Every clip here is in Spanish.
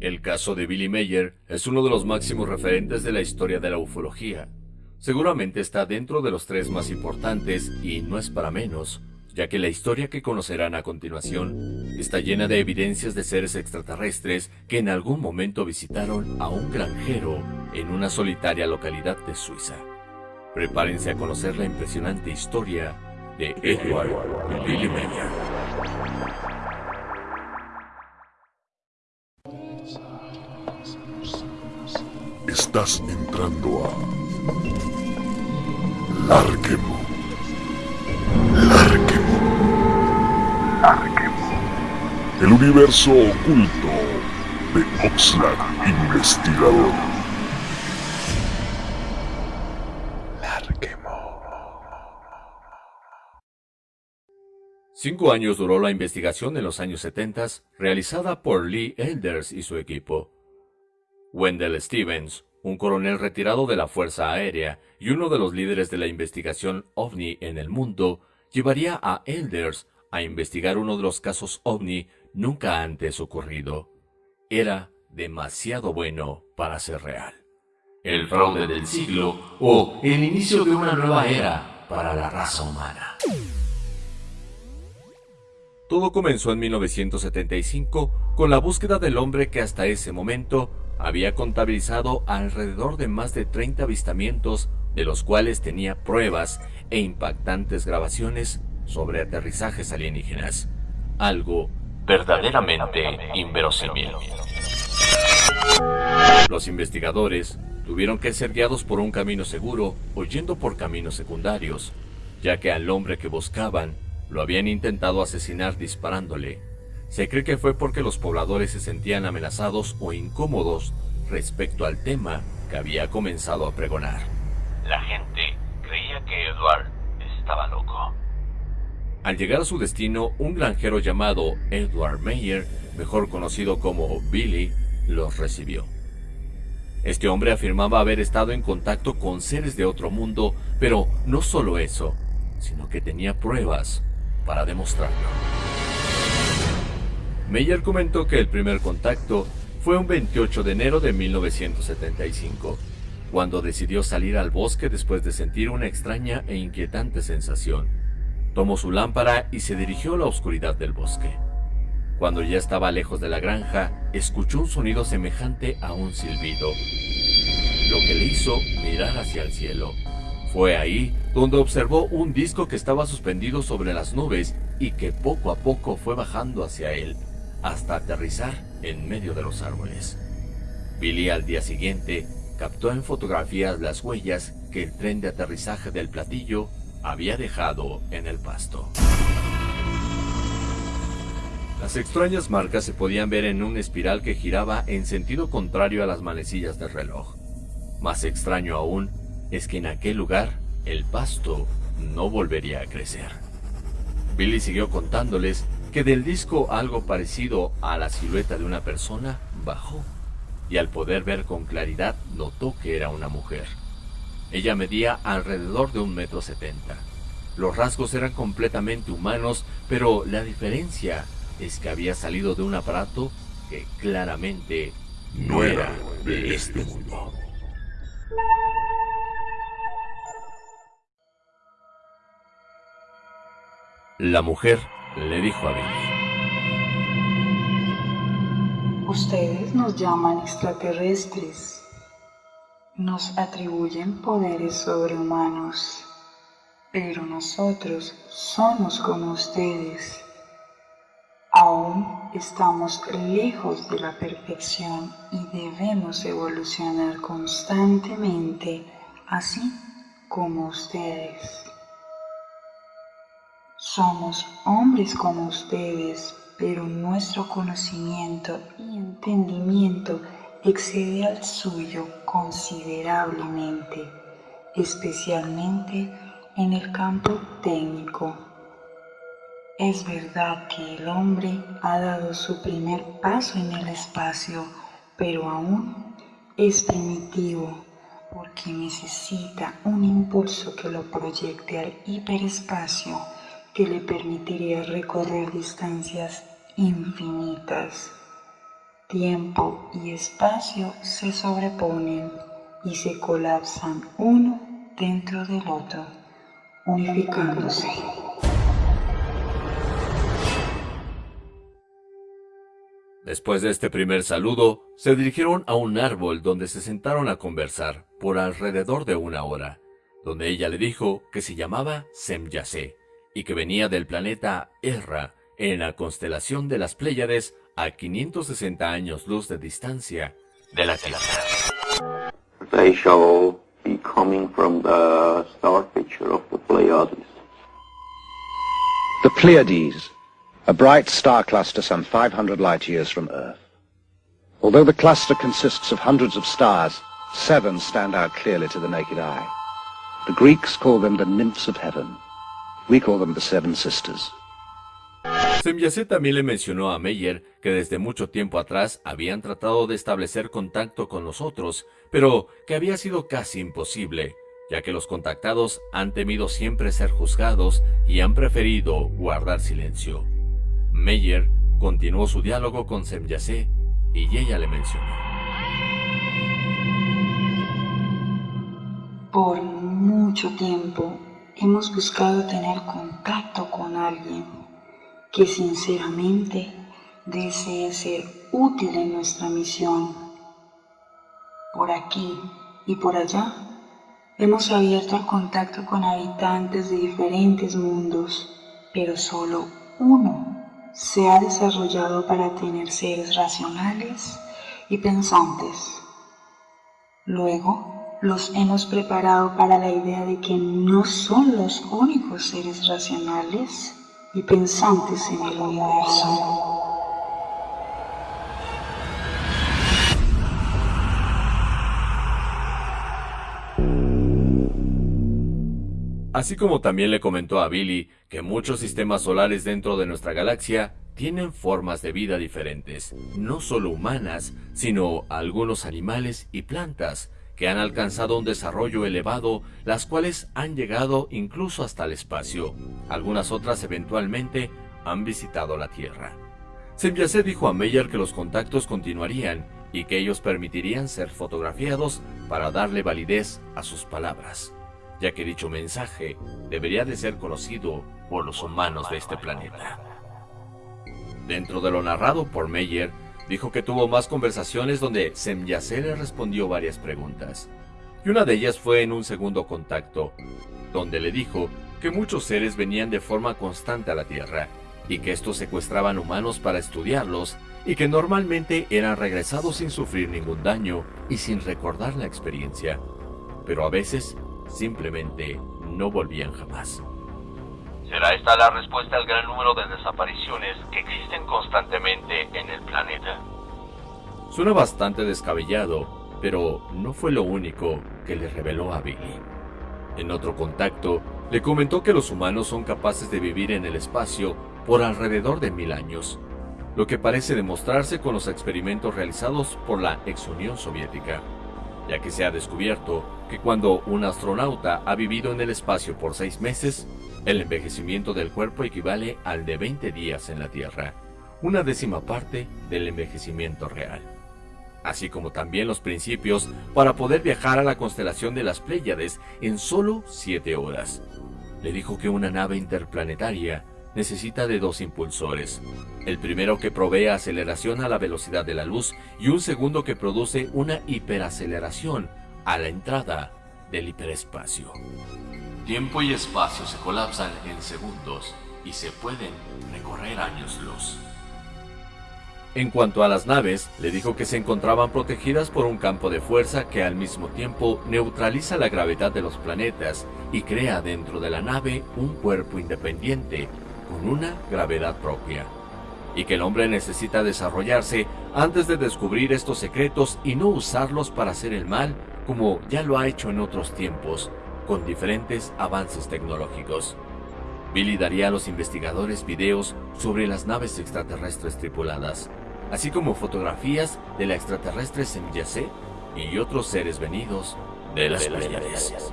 El caso de Billy Mayer es uno de los máximos referentes de la historia de la ufología. Seguramente está dentro de los tres más importantes y no es para menos, ya que la historia que conocerán a continuación está llena de evidencias de seres extraterrestres que en algún momento visitaron a un granjero en una solitaria localidad de Suiza. Prepárense a conocer la impresionante historia de Edward Billy Mayer. Estás entrando a Larquemo. Larquemo. Larquemo. El universo oculto de Oxlack Investigador. Cinco años duró la investigación en los años 70 realizada por Lee Elders y su equipo. Wendell Stevens, un coronel retirado de la Fuerza Aérea y uno de los líderes de la investigación OVNI en el mundo, llevaría a Elders a investigar uno de los casos OVNI nunca antes ocurrido. Era demasiado bueno para ser real. El fraude del siglo o el inicio de una nueva era para la raza humana. Todo comenzó en 1975 con la búsqueda del hombre que hasta ese momento había contabilizado alrededor de más de 30 avistamientos, de los cuales tenía pruebas e impactantes grabaciones sobre aterrizajes alienígenas. Algo verdaderamente inverosímil. Los investigadores tuvieron que ser guiados por un camino seguro o yendo por caminos secundarios, ya que al hombre que buscaban lo habían intentado asesinar disparándole se cree que fue porque los pobladores se sentían amenazados o incómodos respecto al tema que había comenzado a pregonar. La gente creía que Edward estaba loco. Al llegar a su destino, un granjero llamado Edward Mayer, mejor conocido como Billy, los recibió. Este hombre afirmaba haber estado en contacto con seres de otro mundo, pero no solo eso, sino que tenía pruebas para demostrarlo. Meyer comentó que el primer contacto fue un 28 de enero de 1975, cuando decidió salir al bosque después de sentir una extraña e inquietante sensación. Tomó su lámpara y se dirigió a la oscuridad del bosque. Cuando ya estaba lejos de la granja, escuchó un sonido semejante a un silbido, lo que le hizo mirar hacia el cielo. Fue ahí donde observó un disco que estaba suspendido sobre las nubes y que poco a poco fue bajando hacia él hasta aterrizar en medio de los árboles. Billy al día siguiente captó en fotografías las huellas que el tren de aterrizaje del platillo había dejado en el pasto. Las extrañas marcas se podían ver en una espiral que giraba en sentido contrario a las manecillas del reloj. Más extraño aún es que en aquel lugar el pasto no volvería a crecer. Billy siguió contándoles que del disco algo parecido a la silueta de una persona bajó y al poder ver con claridad notó que era una mujer. Ella medía alrededor de un metro setenta. Los rasgos eran completamente humanos, pero la diferencia es que había salido de un aparato que claramente no era de este mundo. La mujer le dijo a Billy. Ustedes nos llaman extraterrestres, nos atribuyen poderes sobrehumanos, pero nosotros somos como ustedes. Aún estamos lejos de la perfección y debemos evolucionar constantemente, así como ustedes. Somos hombres como ustedes, pero nuestro conocimiento y entendimiento excede al suyo considerablemente, especialmente en el campo técnico. Es verdad que el hombre ha dado su primer paso en el espacio, pero aún es primitivo porque necesita un impulso que lo proyecte al hiperespacio que le permitiría recorrer distancias infinitas. tiempo y espacio se sobreponen y se colapsan uno dentro del otro, unificándose. Después de este primer saludo, se dirigieron a un árbol donde se sentaron a conversar por alrededor de una hora, donde ella le dijo que se llamaba Semyase y que venía del planeta Erra en la constelación de las Pléyades a 560 años luz de distancia de la Tierra. They shall be coming from the star picture of the Pleiades. The Pleiades a bright star cluster some 500 light years from Earth. Although the cluster consists of hundreds of stars, seven stand out clearly to the naked eye. The Greeks call them the nymphs of heaven. We call them the seven sisters. Semyase también le mencionó a Meyer que desde mucho tiempo atrás habían tratado de establecer contacto con nosotros, pero que había sido casi imposible, ya que los contactados han temido siempre ser juzgados y han preferido guardar silencio. Meyer continuó su diálogo con Semyase y ella le mencionó. Por mucho tiempo hemos buscado tener contacto con alguien que sinceramente desee ser útil en nuestra misión. Por aquí y por allá hemos abierto el contacto con habitantes de diferentes mundos, pero solo uno se ha desarrollado para tener seres racionales y pensantes. Luego, los hemos preparado para la idea de que no son los únicos seres racionales y pensantes en el universo. Así como también le comentó a Billy que muchos sistemas solares dentro de nuestra galaxia tienen formas de vida diferentes, no solo humanas, sino algunos animales y plantas que han alcanzado un desarrollo elevado, las cuales han llegado incluso hasta el espacio. Algunas otras eventualmente han visitado la Tierra. Semyase dijo a Meyer que los contactos continuarían y que ellos permitirían ser fotografiados para darle validez a sus palabras ya que dicho mensaje debería de ser conocido por los humanos de este planeta. Dentro de lo narrado por Meyer, dijo que tuvo más conversaciones donde Semyase le respondió varias preguntas, y una de ellas fue en un segundo contacto, donde le dijo que muchos seres venían de forma constante a la Tierra, y que estos secuestraban humanos para estudiarlos, y que normalmente eran regresados sin sufrir ningún daño y sin recordar la experiencia, pero a veces simplemente no volvían jamás. ¿Será esta la respuesta al gran número de desapariciones que existen Suena bastante descabellado, pero no fue lo único que le reveló a Billy. En otro contacto, le comentó que los humanos son capaces de vivir en el espacio por alrededor de mil años, lo que parece demostrarse con los experimentos realizados por la ex Unión Soviética ya que se ha descubierto que cuando un astronauta ha vivido en el espacio por seis meses, el envejecimiento del cuerpo equivale al de 20 días en la Tierra, una décima parte del envejecimiento real. Así como también los principios para poder viajar a la constelación de las Pléyades en solo 7 horas. Le dijo que una nave interplanetaria necesita de dos impulsores. El primero que provee aceleración a la velocidad de la luz y un segundo que produce una hiperaceleración a la entrada del hiperespacio. Tiempo y espacio se colapsan en segundos y se pueden recorrer años luz. En cuanto a las naves, le dijo que se encontraban protegidas por un campo de fuerza que al mismo tiempo neutraliza la gravedad de los planetas y crea dentro de la nave un cuerpo independiente con una gravedad propia, y que el hombre necesita desarrollarse antes de descubrir estos secretos y no usarlos para hacer el mal como ya lo ha hecho en otros tiempos, con diferentes avances tecnológicos. Billy daría a los investigadores videos sobre las naves extraterrestres tripuladas, así como fotografías de la extraterrestre Semyase y otros seres venidos de las Pleiades.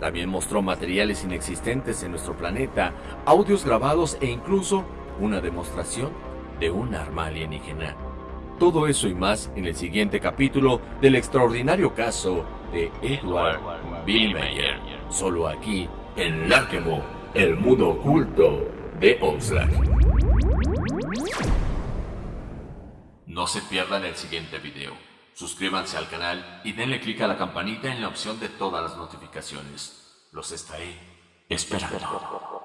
También mostró materiales inexistentes en nuestro planeta, audios grabados e incluso una demostración de un arma alienígena, Todo eso y más en el siguiente capítulo del extraordinario caso de Edward Billmeyer. Solo aquí, en Larkemo, el mundo oculto de Oxlack. No se pierdan el siguiente video. Suscríbanse al canal y denle clic a la campanita en la opción de todas las notificaciones. Los estaré esperando.